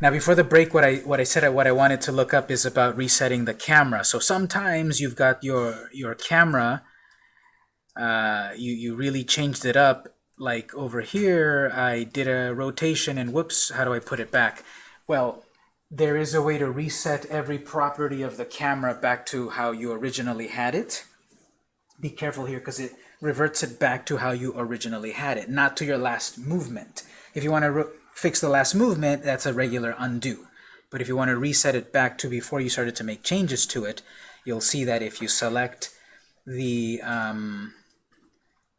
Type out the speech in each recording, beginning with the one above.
Now before the break, what I what I said what I wanted to look up is about resetting the camera. So sometimes you've got your your camera, uh, you you really changed it up. Like over here, I did a rotation and whoops, how do I put it back? Well, there is a way to reset every property of the camera back to how you originally had it. Be careful here because it reverts it back to how you originally had it, not to your last movement. If you want to fix the last movement, that's a regular undo. But if you want to reset it back to before you started to make changes to it, you'll see that if you select the, um,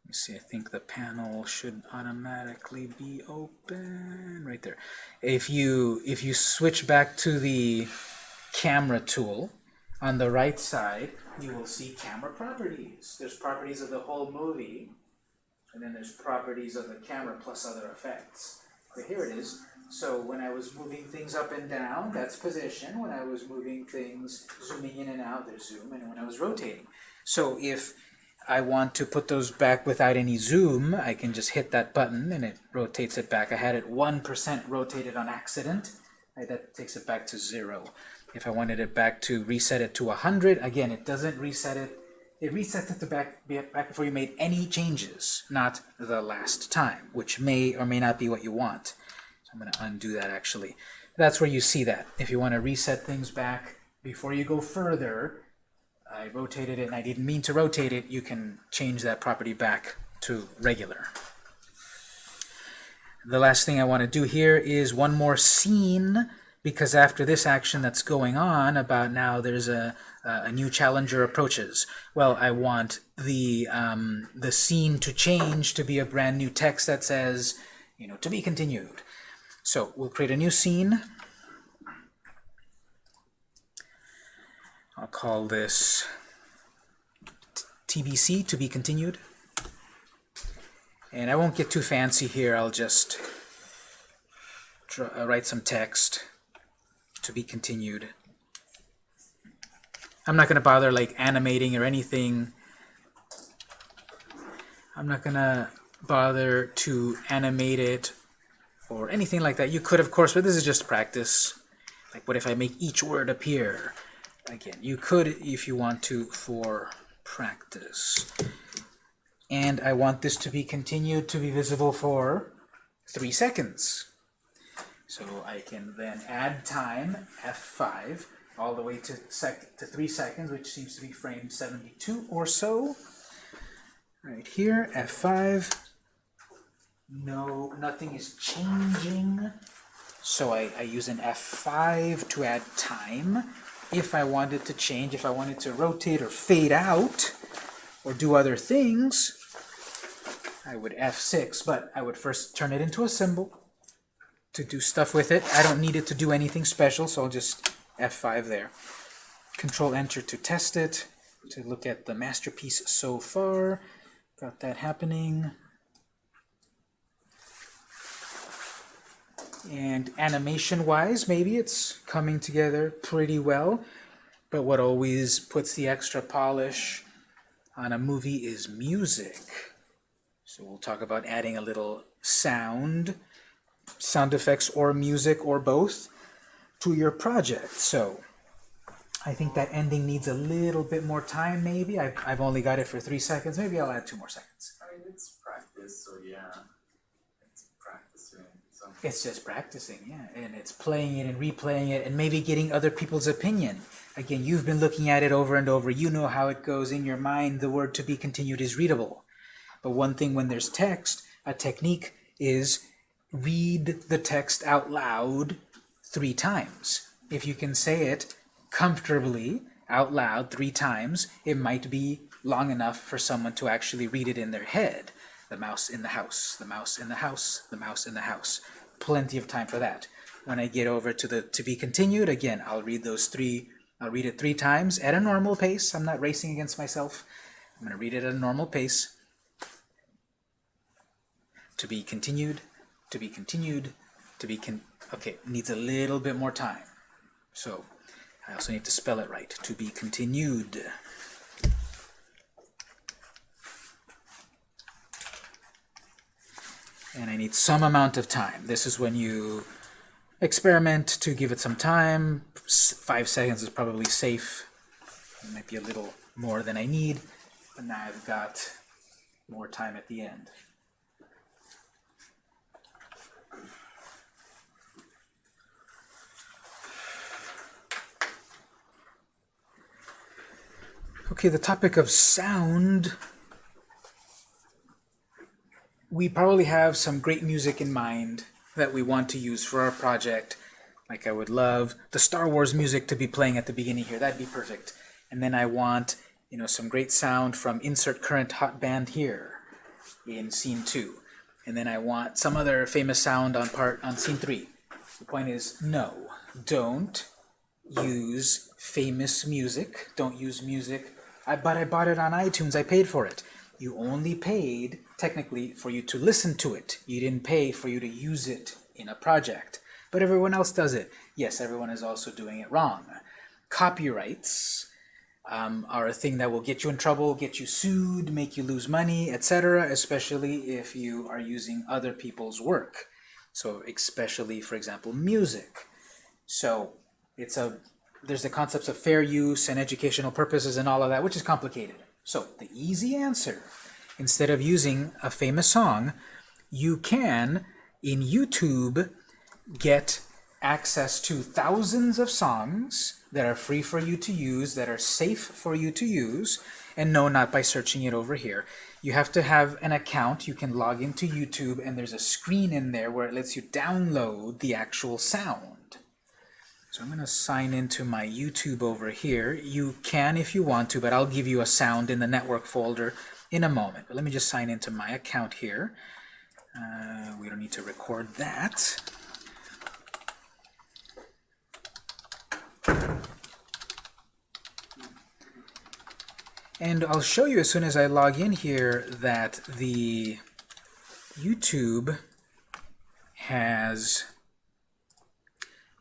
let me see, I think the panel should automatically be open right there. If you, if you switch back to the camera tool on the right side, you will see camera properties. There's properties of the whole movie, and then there's properties of the camera plus other effects. But here it is. So when I was moving things up and down, that's position. When I was moving things, zooming in and out, there's zoom. And when I was rotating. So if I want to put those back without any zoom, I can just hit that button and it rotates it back. I had it 1% rotated on accident. That takes it back to zero. If I wanted it back to reset it to 100, again, it doesn't reset it. It resets it to back, back before you made any changes, not the last time, which may or may not be what you want. So I'm going to undo that actually. That's where you see that. If you want to reset things back before you go further, I rotated it and I didn't mean to rotate it, you can change that property back to regular. The last thing I want to do here is one more scene because after this action that's going on about now there's a, a new challenger approaches. Well, I want the, um, the scene to change to be a brand new text that says, you know, to be continued. So we'll create a new scene. I'll call this TBC, to be continued. And I won't get too fancy here. I'll just write some text to be continued. I'm not going to bother like animating or anything. I'm not going to bother to animate it or anything like that. You could, of course, but this is just practice. Like, what if I make each word appear? Again, you could if you want to for practice. And I want this to be continued to be visible for three seconds. So I can then add time, F5, all the way to, sec to 3 seconds, which seems to be frame 72 or so. Right here, F5. No, nothing is changing. So I, I use an F5 to add time. If I wanted to change, if I wanted to rotate or fade out, or do other things, I would F6, but I would first turn it into a symbol to do stuff with it. I don't need it to do anything special, so I'll just F5 there. Control Enter to test it, to look at the masterpiece so far. Got that happening. And animation-wise, maybe it's coming together pretty well. But what always puts the extra polish on a movie is music. So we'll talk about adding a little sound sound effects or music or both to your project. So I think that ending needs a little bit more time maybe. I've, I've only got it for three seconds. Maybe I'll add two more seconds. I mean, it's practice, so yeah. It's practicing. So. It's just practicing, yeah. And it's playing it and replaying it and maybe getting other people's opinion. Again, you've been looking at it over and over. You know how it goes in your mind. The word to be continued is readable. But one thing when there's text, a technique is read the text out loud three times. If you can say it comfortably out loud three times, it might be long enough for someone to actually read it in their head. The mouse in the house, the mouse in the house, the mouse in the house. Plenty of time for that. When I get over to the to be continued, again, I'll read those three, I'll read it three times at a normal pace. I'm not racing against myself. I'm going to read it at a normal pace. To be continued, to be continued, to be con okay, needs a little bit more time. So I also need to spell it right. To be continued. And I need some amount of time. This is when you experiment to give it some time. Five seconds is probably safe. It might be a little more than I need, but now I've got more time at the end. Okay, the topic of sound. We probably have some great music in mind that we want to use for our project. Like I would love the Star Wars music to be playing at the beginning here. That'd be perfect. And then I want, you know, some great sound from insert current hot band here in scene two. And then I want some other famous sound on part on scene three. The point is, no, don't use famous music. Don't use music. I, but I bought it on iTunes. I paid for it. You only paid, technically, for you to listen to it. You didn't pay for you to use it in a project. But everyone else does it. Yes, everyone is also doing it wrong. Copyrights um, are a thing that will get you in trouble, get you sued, make you lose money, etc., especially if you are using other people's work. So especially, for example, music. So it's a there's the concepts of fair use and educational purposes and all of that, which is complicated. So the easy answer, instead of using a famous song, you can, in YouTube, get access to thousands of songs that are free for you to use, that are safe for you to use, and no, not by searching it over here. You have to have an account. You can log into YouTube, and there's a screen in there where it lets you download the actual sound. So I'm going to sign into my YouTube over here. You can if you want to, but I'll give you a sound in the network folder in a moment. But let me just sign into my account here. Uh, we don't need to record that. And I'll show you as soon as I log in here that the YouTube has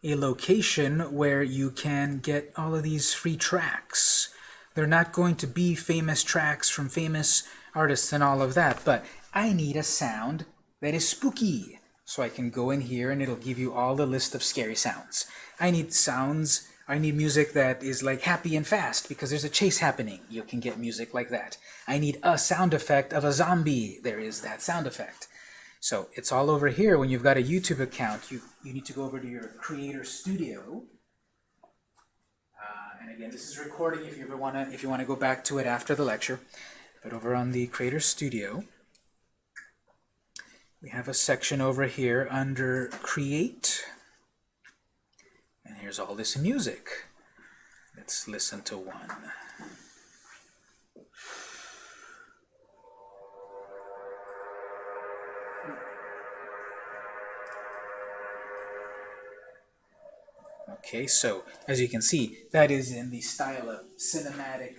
a location where you can get all of these free tracks. They're not going to be famous tracks from famous artists and all of that, but I need a sound that is spooky. So I can go in here and it'll give you all the list of scary sounds. I need sounds, I need music that is like happy and fast because there's a chase happening. You can get music like that. I need a sound effect of a zombie. There is that sound effect. So it's all over here. When you've got a YouTube account, you, you need to go over to your Creator Studio. Uh, and again, this is recording if you ever want to if you want to go back to it after the lecture. But over on the Creator Studio, we have a section over here under Create. And here's all this music. Let's listen to one. Okay, so as you can see, that is in the style of cinematic,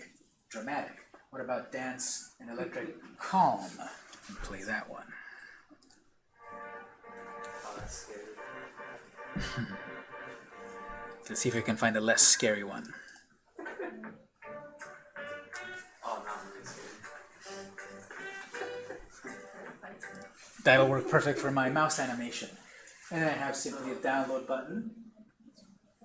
dramatic. What about dance and electric calm? Play that one. Let's see if we can find a less scary one. That'll work perfect for my mouse animation. And I have simply a download button.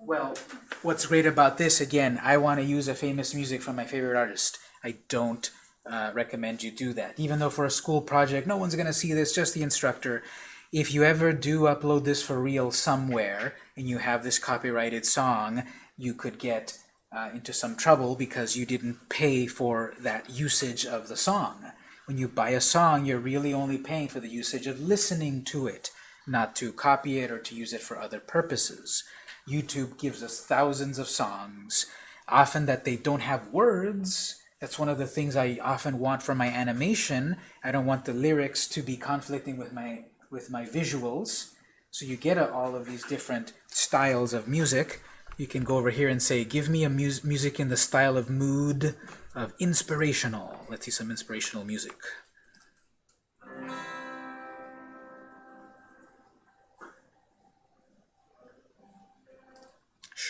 Well, what's great about this, again, I want to use a famous music from my favorite artist. I don't uh, recommend you do that. Even though for a school project, no one's going to see this, just the instructor. If you ever do upload this for real somewhere, and you have this copyrighted song, you could get uh, into some trouble because you didn't pay for that usage of the song. When you buy a song, you're really only paying for the usage of listening to it, not to copy it or to use it for other purposes. YouTube gives us thousands of songs, often that they don't have words. That's one of the things I often want for my animation. I don't want the lyrics to be conflicting with my with my visuals. So you get all of these different styles of music. You can go over here and say, give me a mus music in the style of mood, of inspirational. Let's see some inspirational music.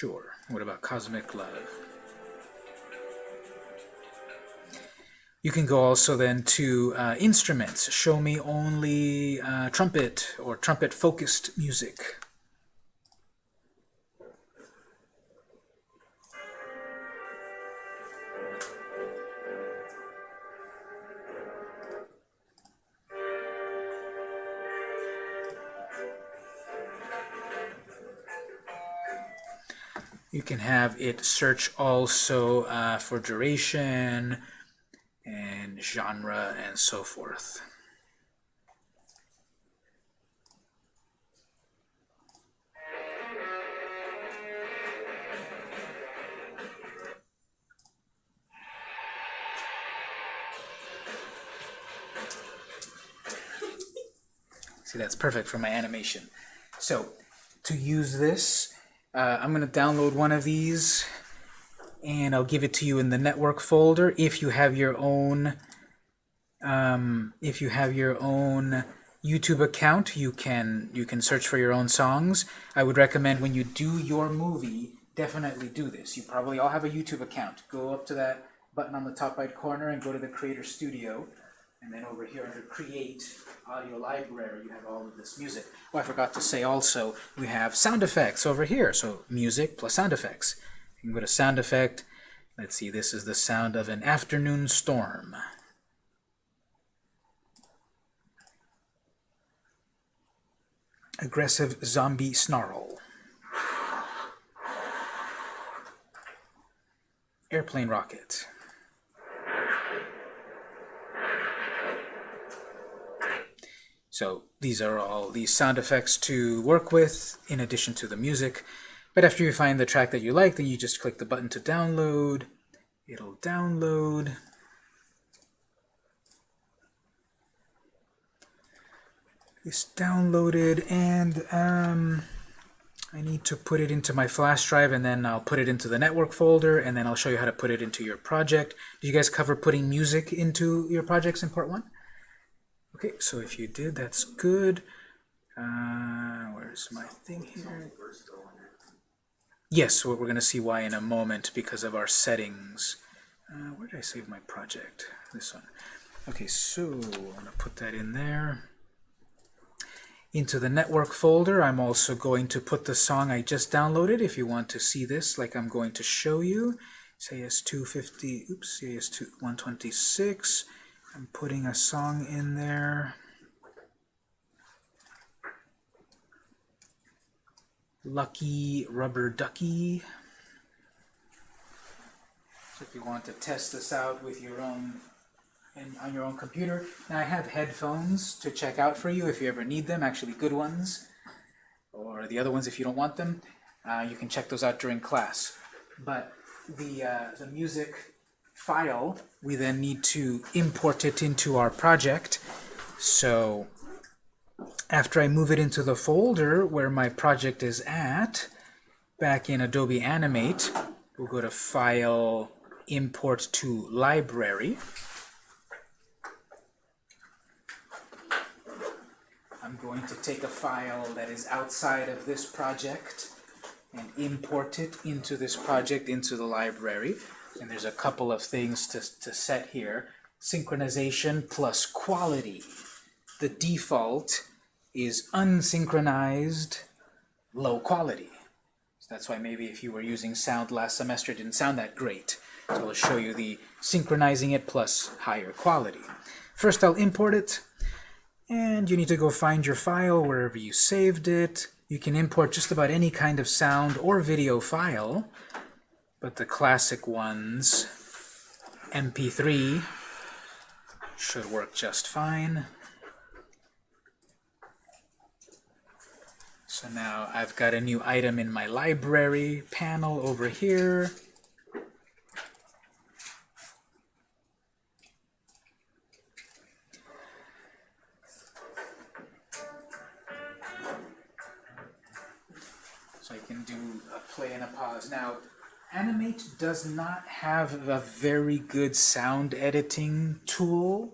Sure. What about Cosmic Love? You can go also then to uh, instruments. Show me only uh, trumpet or trumpet-focused music. You can have it search also uh, for duration and genre and so forth. See, that's perfect for my animation. So, to use this, uh, I'm going to download one of these, and I'll give it to you in the network folder. If you have your own, um, if you have your own YouTube account, you can you can search for your own songs. I would recommend when you do your movie, definitely do this. You probably all have a YouTube account. Go up to that button on the top right corner and go to the Creator Studio. And then over here under Create Audio Library, you have all of this music. Oh, I forgot to say also, we have sound effects over here. So music plus sound effects. You can go to sound effect. Let's see, this is the sound of an afternoon storm. Aggressive zombie snarl. Airplane rocket. So these are all these sound effects to work with in addition to the music. But after you find the track that you like, then you just click the button to download. It'll download. It's downloaded and um, I need to put it into my flash drive and then I'll put it into the network folder and then I'll show you how to put it into your project. Did you guys cover putting music into your projects in part one? Okay, so if you did, that's good. Uh, where's my thing here? Yes, we're going to see why in a moment because of our settings. Uh, where did I save my project? This one. Okay, so I'm going to put that in there. Into the network folder, I'm also going to put the song I just downloaded if you want to see this like I'm going to show you. CAS250, oops, CAS126. I'm putting a song in there. Lucky Rubber Ducky. So if you want to test this out with your own and on your own computer. Now I have headphones to check out for you if you ever need them, actually good ones, or the other ones if you don't want them. Uh, you can check those out during class. But the, uh, the music file, we then need to import it into our project. So after I move it into the folder where my project is at, back in Adobe Animate, we'll go to File, Import to Library. I'm going to take a file that is outside of this project and import it into this project, into the library. And there's a couple of things to, to set here. Synchronization plus quality. The default is unsynchronized, low quality. So that's why maybe if you were using sound last semester, it didn't sound that great. So I'll show you the synchronizing it plus higher quality. First I'll import it, and you need to go find your file wherever you saved it. You can import just about any kind of sound or video file, but the classic ones, MP3, should work just fine. So now I've got a new item in my library panel over here. So I can do a play and a pause. Now, Animate does not have a very good sound editing tool.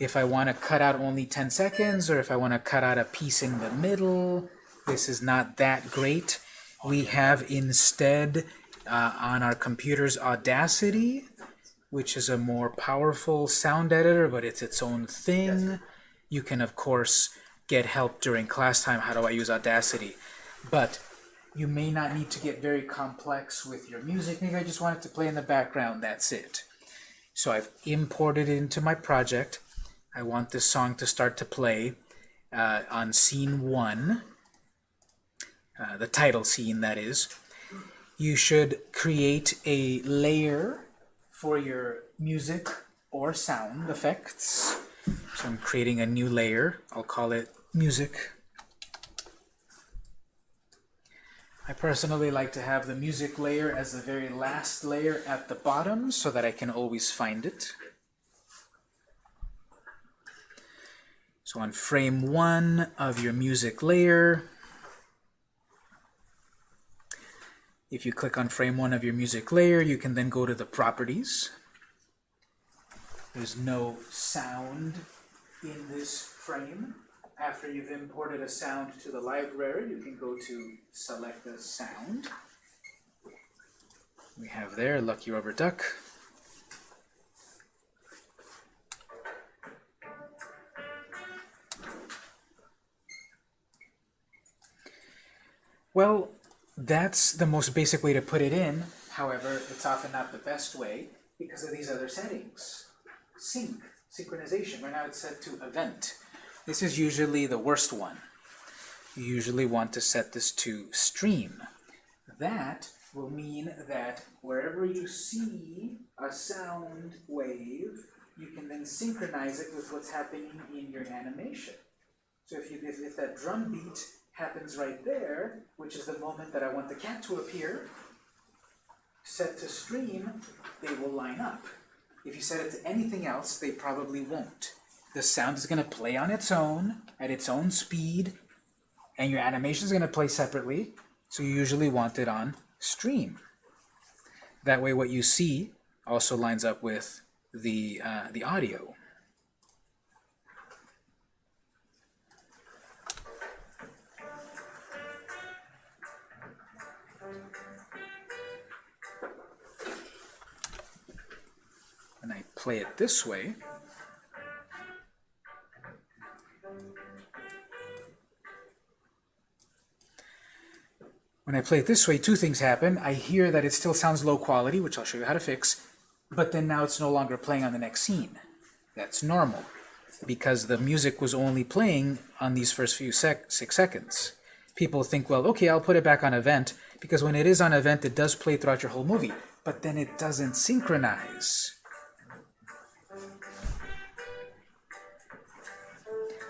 If I want to cut out only 10 seconds, or if I want to cut out a piece in the middle, this is not that great. We have instead uh, on our computers Audacity, which is a more powerful sound editor, but it's its own thing. You can, of course, get help during class time. How do I use Audacity? But you may not need to get very complex with your music. Maybe I just want it to play in the background. That's it. So I've imported it into my project. I want this song to start to play uh, on scene one, uh, the title scene, that is. you should create a layer for your music or sound effects. So I'm creating a new layer. I'll call it music. I personally like to have the music layer as the very last layer at the bottom so that I can always find it. So on frame one of your music layer, if you click on frame one of your music layer, you can then go to the properties. There's no sound in this frame. After you've imported a sound to the library, you can go to select the sound. We have there Lucky Rubber Duck. Well, that's the most basic way to put it in. However, it's often not the best way because of these other settings. Sync, synchronization. Right now it's set to event. This is usually the worst one. You usually want to set this to stream. That will mean that wherever you see a sound wave, you can then synchronize it with what's happening in your animation. So if, you, if, if that drum beat happens right there, which is the moment that I want the cat to appear, set to stream, they will line up. If you set it to anything else, they probably won't. The sound is going to play on its own, at its own speed, and your animation is going to play separately, so you usually want it on stream. That way what you see also lines up with the, uh, the audio. When I play it this way, When I play it this way, two things happen. I hear that it still sounds low quality, which I'll show you how to fix, but then now it's no longer playing on the next scene. That's normal, because the music was only playing on these first few sec six seconds. People think, well, okay, I'll put it back on event, because when it is on event, it does play throughout your whole movie, but then it doesn't synchronize.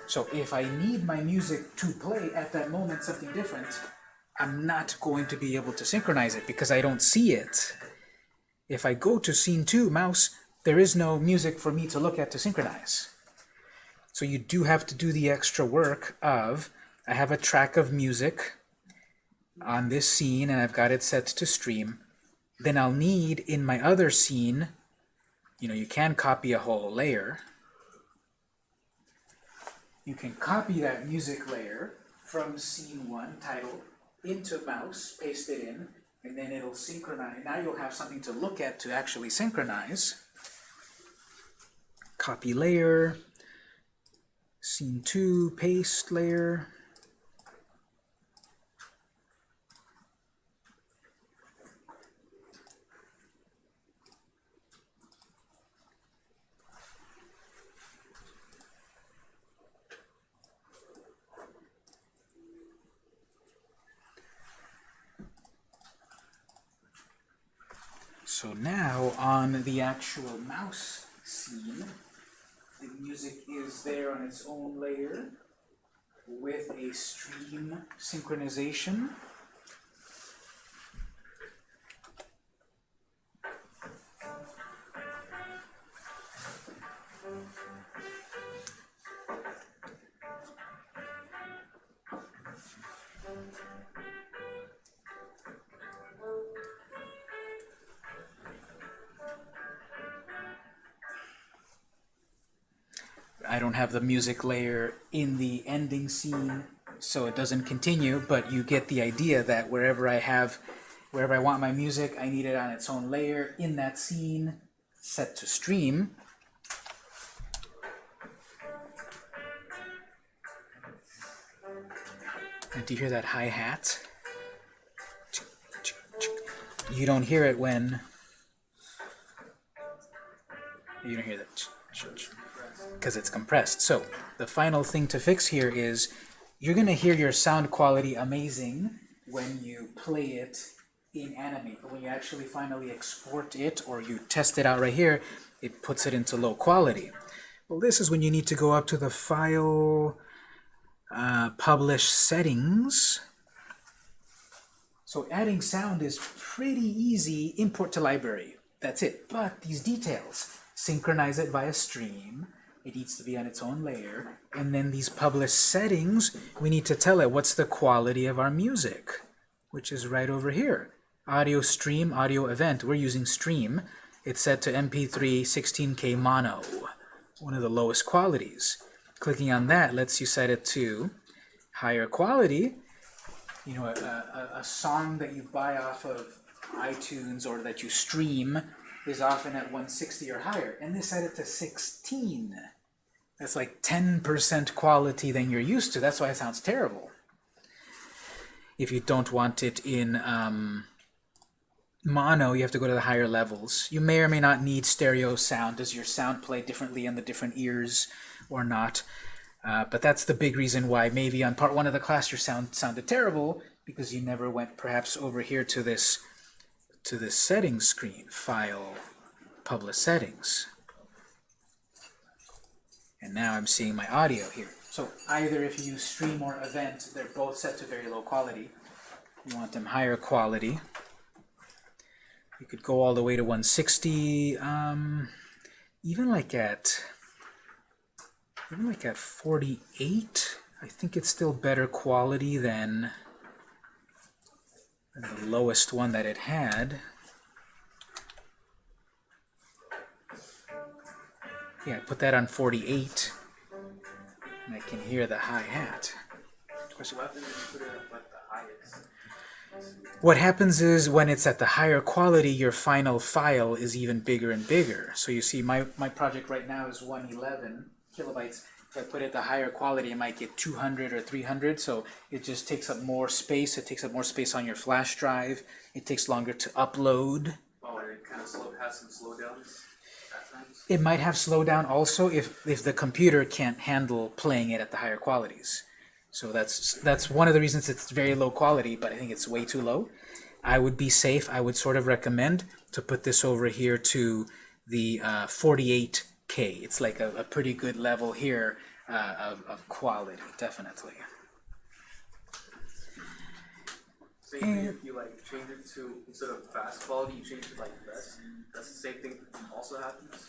So if I need my music to play at that moment something different, I'm not going to be able to synchronize it because I don't see it. If I go to scene 2, mouse, there is no music for me to look at to synchronize. So you do have to do the extra work of, I have a track of music on this scene and I've got it set to stream. Then I'll need in my other scene, you know, you can copy a whole layer. You can copy that music layer from scene 1, title, into mouse, paste it in, and then it'll synchronize. Now you'll have something to look at to actually synchronize. Copy layer, scene 2, paste layer. So now on the actual mouse scene, the music is there on its own layer with a stream synchronization. Have the music layer in the ending scene, so it doesn't continue, but you get the idea that wherever I have, wherever I want my music, I need it on its own layer in that scene, set to stream. And do you hear that hi-hat? You don't hear it when... You don't hear that because it's compressed. So the final thing to fix here is you're going to hear your sound quality amazing when you play it in Animate, but when you actually finally export it or you test it out right here, it puts it into low quality. Well, this is when you need to go up to the File, uh, Publish Settings. So adding sound is pretty easy. Import to library. That's it. But these details, synchronize it via stream. It needs to be on its own layer. And then these publish settings, we need to tell it what's the quality of our music, which is right over here. Audio stream, audio event. We're using stream. It's set to MP3 16K mono, one of the lowest qualities. Clicking on that lets you set it to higher quality. You know, a, a, a song that you buy off of iTunes or that you stream is often at 160 or higher, and they set it to 16. That's like 10% quality than you're used to. That's why it sounds terrible. If you don't want it in um, mono, you have to go to the higher levels. You may or may not need stereo sound. Does your sound play differently in the different ears or not? Uh, but that's the big reason why maybe on part one of the class your sound sounded terrible because you never went perhaps over here to this to the settings screen, File, Publish Settings. And now I'm seeing my audio here. So either if you stream or event, they're both set to very low quality. You want them higher quality. You could go all the way to 160, um, even like at even like at 48. I think it's still better quality than, than the lowest one that it had. Yeah, I put that on 48, and I can hear the hi-hat. What happens is when it's at the higher quality, your final file is even bigger and bigger. So you see, my, my project right now is 111 kilobytes. If I put it at the higher quality, I might get 200 or 300, so it just takes up more space. It takes up more space on your flash drive. It takes longer to upload. Oh, it kind of slow, has some slowdowns at times. It might have slowdown also if, if the computer can't handle playing it at the higher qualities. So that's that's one of the reasons it's very low quality, but I think it's way too low. I would be safe. I would sort of recommend to put this over here to the uh, 48K. It's like a, a pretty good level here uh, of, of quality, definitely. Same thing if you like change it to instead of fast quality, you change it to like best. That's the same thing also happens.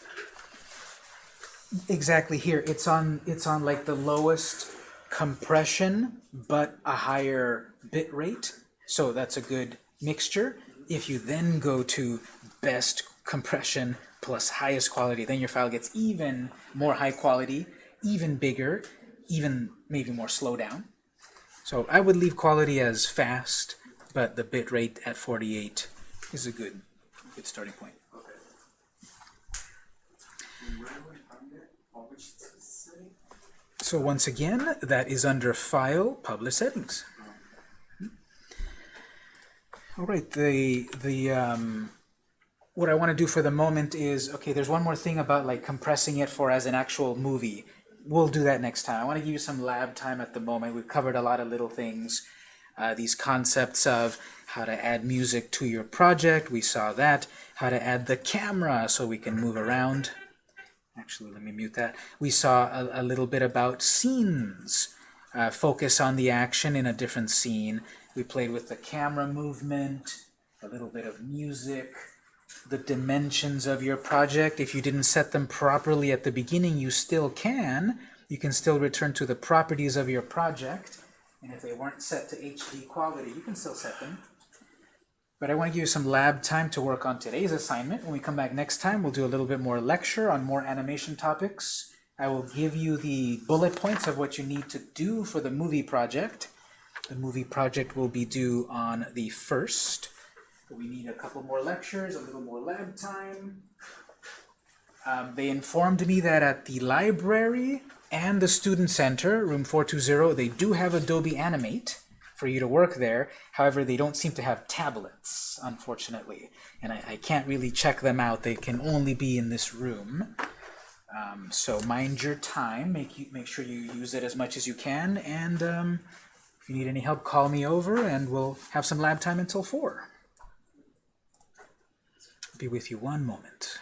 Exactly here. It's on it's on like the lowest compression but a higher bit rate. So that's a good mixture. If you then go to best compression plus highest quality, then your file gets even more high quality, even bigger, even maybe more slowdown. So I would leave quality as fast, but the bit rate at 48 is a good, good starting point. So once again, that is under File, Publish Settings. All right, the the um, what I want to do for the moment is okay. There's one more thing about like compressing it for as an actual movie. We'll do that next time. I want to give you some lab time at the moment. We've covered a lot of little things. Uh, these concepts of how to add music to your project. We saw that. How to add the camera so we can move around. Actually, let me mute that. We saw a, a little bit about scenes. Uh, focus on the action in a different scene. We played with the camera movement, a little bit of music, the dimensions of your project. If you didn't set them properly at the beginning, you still can. You can still return to the properties of your project. And if they weren't set to HD quality, you can still set them. But I want to give you some lab time to work on today's assignment. When we come back next time, we'll do a little bit more lecture on more animation topics. I will give you the bullet points of what you need to do for the movie project. The movie project will be due on the 1st. We need a couple more lectures, a little more lab time. Um, they informed me that at the library and the student center, room 420, they do have Adobe Animate for you to work there. However, they don't seem to have tablets, unfortunately. And I, I can't really check them out. They can only be in this room. Um, so mind your time. Make, you, make sure you use it as much as you can. And um, if you need any help, call me over, and we'll have some lab time until 4. Be with you one moment.